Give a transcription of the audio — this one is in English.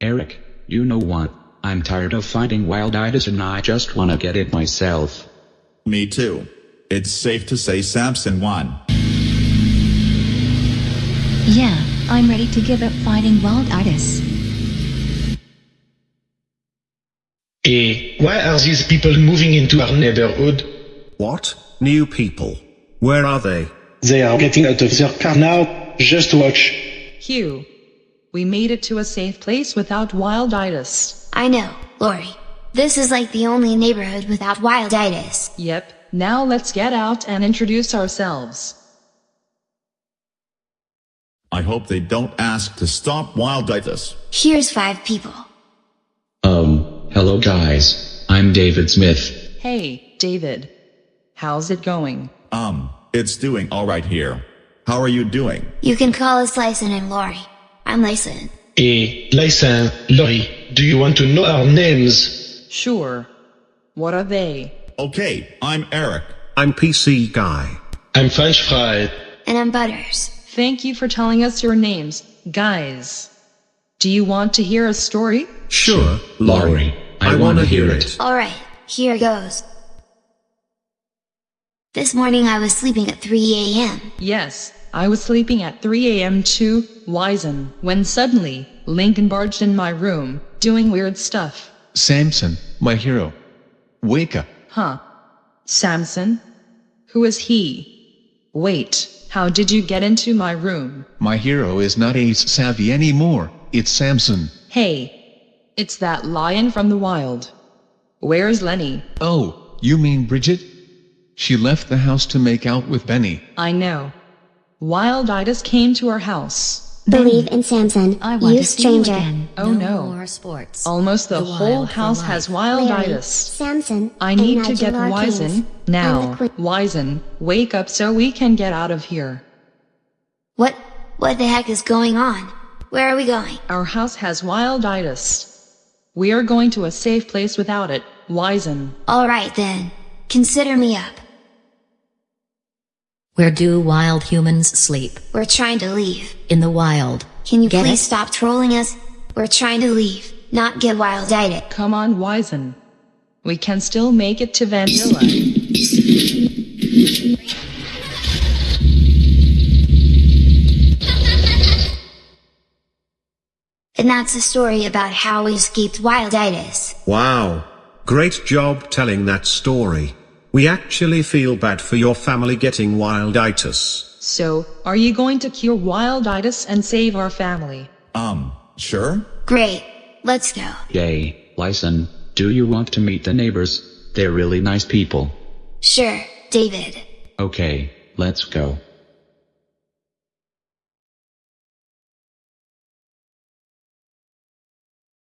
Eric, you know what? I'm tired of fighting wilditis and I just wanna get it myself. Me too. It's safe to say Samson won. Yeah, I'm ready to give up fighting wilditis. Eh, why are these people moving into our neighborhood? What? New people? Where are they? They are getting out of their car now. Just watch. Hugh, we made it to a safe place without wilditis. I know, Lori. This is like the only neighborhood without wilditis. Yep, now let's get out and introduce ourselves. I hope they don't ask to stop wilditis. Here's five people. Um, hello guys. I'm David Smith. Hey, David. How's it going? Um, it's doing alright here. How are you doing? You can call us Lyson and Lori. I'm Lyson. Eh, Lysan, Lori, do you want to know our names? Sure. What are they? Okay, I'm Eric. I'm PC Guy. I'm French Fry. And I'm Butters. Thank you for telling us your names, guys. Do you want to hear a story? Sure, Lori, I, wanna wanna hear it. Alright, here goes. This morning I was sleeping at 3 a.m. Yes, I was sleeping at 3 a.m. too, Wizen, when suddenly, Lincoln barged in my room, doing weird stuff. Samson, my hero. Wake up. Huh. Samson? Who is he? Wait, how did you get into my room? My hero is not Ace Savvy anymore, it's Samson. Hey, it's that lion from the wild. Where's Leni? Oh, you mean Bridget? She left the house to make out with Benny. I know. Wilditis came to our house. Believe in Samson, I want you to see you stranger. again. Oh no. more sports. Almost the, The whole house life. has Larry, wilditis. Samson, I and need to get Wizen now. I'm the queen. Wizen, wake up so we can get out of here. What? What the heck is going on? Where are we going? Our house has wilditis. We are going to a safe place without it, Wizen. Alright then. Consider me up. Where do wild humans sleep? We're trying to leave. In the wild. Can you Get please it? stop trolling us? We're trying to leave, not get wilditis. Come on, Wizen. We can still make it to Vanilla. And that's a story about how we escaped wilditis. Wow. Great job telling that story. We actually feel bad for your family getting wilditis. So, are you going to cure wilditis and save our family? Um, sure? Great. Let's go. Yay, Lyson, do you want to meet the neighbors? They're really nice people. Sure, David. Okay, let's go.